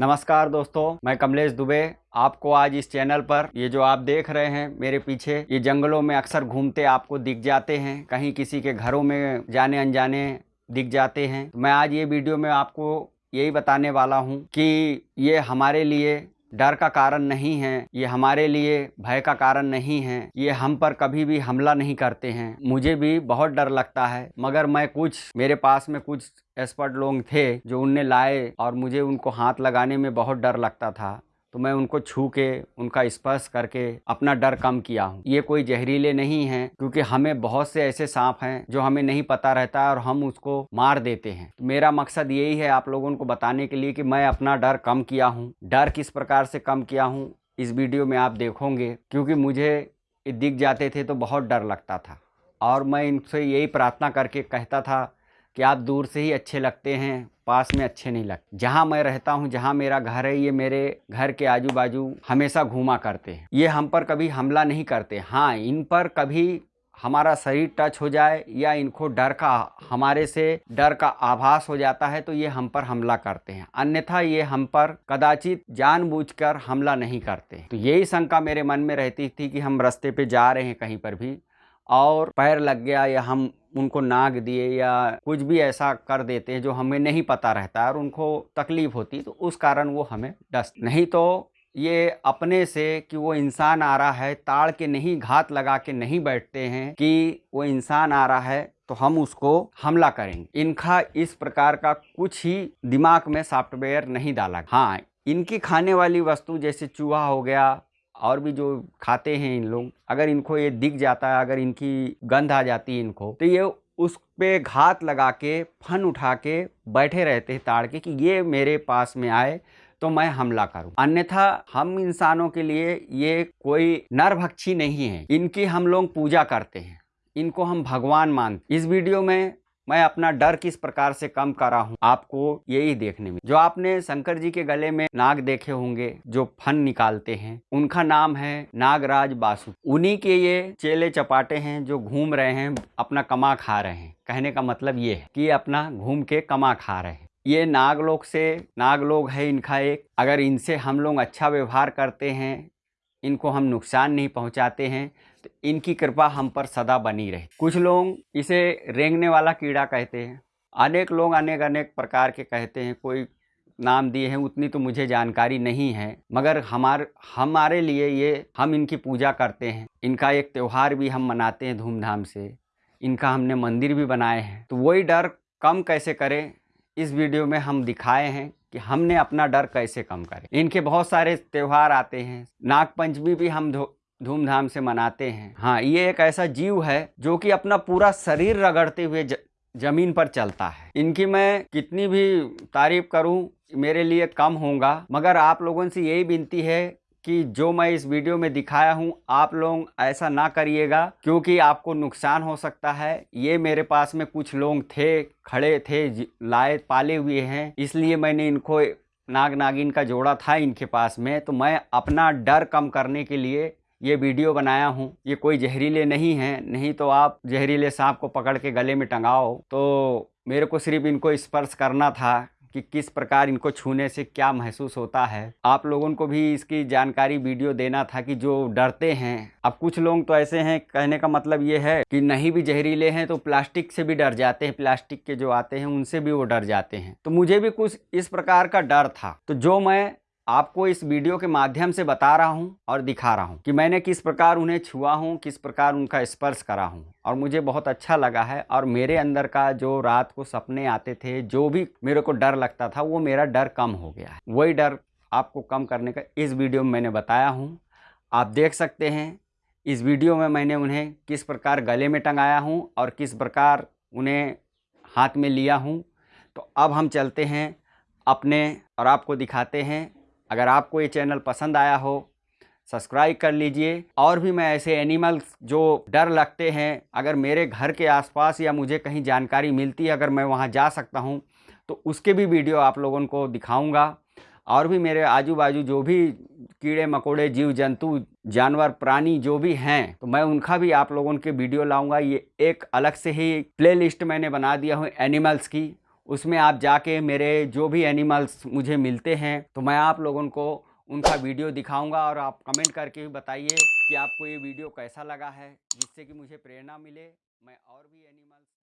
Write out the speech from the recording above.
नमस्कार दोस्तों, मैं कमलेश दुबे, आपको आज इस चैनल पर ये जो आप देख रहे हैं मेरे पीछे, ये जंगलों में अक्सर घूमते आपको दिख जाते हैं, कहीं किसी के घरों में जाने अनजाने दिख जाते हैं। तो मैं आज ये वीडियो में आपको यही बताने वाला हूँ कि ये हमारे लिए डर का कारण नहीं है, ये हमारे लिए भय का कारण नहीं है, ये हम पर कभी भी हमला नहीं करते हैं। मुझे भी बहुत डर लगता है, मगर मैं कुछ, मेरे पास में कुछ एक्सपर्ट लोग थे जो उनने लाए और मुझे उनको हाथ लगाने में बहुत डर लगता था। तो मैं उनको छू के, उनका स्पर्श करके अपना डर कम किया हूँ। ये कोई जहरीले नहीं हैं, क्योंकि हमें बहुत से ऐसे सांप हैं जो हमें नहीं पता रहता और हम उसको मार देते हैं। तो मेरा मकसद यही है आप लोगों को बताने के लिए कि मैं अपना डर कम किया हूँ। डर किस प्रकार से कम किया हूँ, इस वीडियो में आप देखोगे, क्योंकि मुझे दिख जाते थे तो बहुत डर लगता था। और मैं इनसे यही प्रार्थना करके कहता था कि आप दूर से ही अच्छे लगते हैं, पास में अच्छे नहीं लगते। जहाँ मैं रहता हूँ, जहाँ मेरा घर है, ये मेरे घर के आजू बाजू हमेशा घूमा करते हैं। ये हम पर कभी हमला नहीं करते। हाँ इन पर कभी हमारा शरीर टच हो जाए या इनको डर का, हमारे से डर का आभास हो जाता है तो ये हम पर हमला करते हैं। अन्यथा ये हम पर कदाचित जानबूझकर हमला नहीं करते। तो यही शंका मेरे मन में रहती थी कि हम रास्ते पे जा रहे हैं कहीं पर भी। और पैर लग गया या हम उनको नाग दिए या कुछ भी ऐसा कर देते हैं जो हमें नहीं पता रहता और उनको तकलीफ़ होती तो उस कारण वो हमें डस नहीं तो ये अपने से कि वो इंसान आ रहा है, ताड़ के नहीं, घात लगा के नहीं बैठते हैं कि वो इंसान आ रहा है तो हम उसको हमला करेंगे। इनका इस प्रकार का कुछ ही दिमाग में सॉफ्टवेयर नहीं डाला। हाँ इनकी खाने वाली वस्तु जैसे चूहा हो गया और भी जो खाते हैं इन लोग, अगर इनको ये दिख जाता है, अगर इनकी गंध आ जाती है इनको तो ये उस पे घात लगा के, फन उठा के बैठे रहते हैं ताड़ के कि ये मेरे पास में आए तो मैं हमला करूँ। अन्यथा हम इंसानों के लिए ये कोई नरभक्षी नहीं है। इनकी हम लोग पूजा करते हैं। इनको हम भगवान मानते इस वीडियो में मैं अपना डर किस प्रकार से कम करा हूँ? आपको यही देखने में। जो आपने शंकर जी के गले में नाग देखे होंगे, जो फन निकालते हैं, उनका नाम है नागराज बासु। उन्हीं के ये चेले चपाटे हैं, जो घूम रहे हैं, अपना कमा खा रहे हैं। कहने का मतलब ये है कि अपना घूम के कमा खा रहे हैं। ये नागलोक से नागलोक है इनका एक। अगर इनसे हम लोग अच्छा व्यवहार करते हैं इनको हम नुकसान नहीं पहुंचाते हैं तो इनकी कृपा हम पर सदा बनी रहे। कुछ लोग इसे रेंगने वाला कीड़ा कहते हैं। अनेक लोग अनेक अनेक प्रकार के कहते हैं, कोई नाम दिए हैं, उतनी तो मुझे जानकारी नहीं है, मगर हमार, हमारे लिए ये हम इनकी पूजा करते हैं। इनका एक त्यौहार भी हम मनाते हैं धूमधाम से। इनका हमने मंदिर भी बनाए हैं। तो वही डर कम कैसे करें, इस वीडियो में हम दिखाए हैं। कि हमने अपना डर कैसे कम करें। इनके बहुत सारे त्यौहार आते हैं नागपंचमी भी हम धूमधाम से मनाते हैं। हाँ ये एक ऐसा जीव है जो कि अपना पूरा शरीर रगड़ते हुए ज, ज़मीन पर चलता है। इनकी मैं कितनी भी तारीफ़ करूँ मेरे लिए कम होगा मगर आप लोगों से यही विनती है कि जो मैं इस वीडियो में दिखाया हूँ, आप लोग ऐसा ना करिएगा, क्योंकि आपको नुकसान हो सकता है। ये मेरे पास में कुछ लोग थे, खड़े थे लाए, पाले हुए हैं, इसलिए मैंने इनको नाग नागिन का जोड़ा था इनके पास में। तो मैं अपना डर कम करने के लिए ये वीडियो बनाया हूँ। ये कोई जहरीले नहीं हैं, नहीं तो आप जहरीले सांप को पकड़ के गले में टंगाओ। तो मेरे को सिर्फ़ इनको स्पर्श करना था। कि किस प्रकार इनको छूने से क्या महसूस होता है। आप लोगों को भी इसकी जानकारी वीडियो देना था कि जो डरते हैं। अब कुछ लोग तो ऐसे हैं, कहने का मतलब ये है कि नहीं भी जहरीले हैं तो प्लास्टिक से भी डर जाते हैं। प्लास्टिक के जो आते हैं, उनसे भी वो डर जाते हैं। तो मुझे भी कुछ इस प्रकार का डर था। तो जो मैं आपको इस वीडियो के माध्यम से बता रहा हूँ और दिखा रहा हूँ कि मैंने किस प्रकार उन्हें छुआ हूँ, किस प्रकार उनका स्पर्श करा हूँ। और मुझे बहुत अच्छा लगा है और मेरे अंदर का जो रात को सपने आते थे, जो भी मेरे को डर लगता था, वो मेरा डर कम हो गया है। वही डर आपको कम करने का इस वीडियो में मैंने बताया हूँ। आप देख सकते हैं, इस वीडियो में मैंने उन्हें किस प्रकार गले में टंगाया हूँ और किस प्रकार उन्हें हाथ में लिया हूँ। तो अब हम चलते हैं अपने और आपको दिखाते हैं अगर आपको ये चैनल पसंद आया हो, सब्सक्राइब कर लीजिए। और भी मैं ऐसे एनिमल्स जो डर लगते हैं, अगर मेरे घर के आसपास या मुझे कहीं जानकारी मिलती है, अगर मैं वहाँ जा सकता हूँ तो उसके भी वीडियो आप लोगों को दिखाऊँगा। और भी मेरे आजू बाजू जो भी कीड़े मकोड़े जीव जंतु जानवर, प्राणी जो भी हैं तो मैं उनका भी आप लोगों के वीडियो लाऊँगा। ये एक अलग से ही प्ले लिस्ट मैंने बना दिया हूँ एनिमल्स की। उसमें आप जाके मेरे जो भी एनिमल्स मुझे मिलते हैं तो मैं आप लोगों को उनका वीडियो दिखाऊँगा और आप कमेंट करके भी बताइए कि आपको ये वीडियो कैसा लगा है, जिससे कि मुझे प्रेरणा मिले, मैं और भी एनिमल्स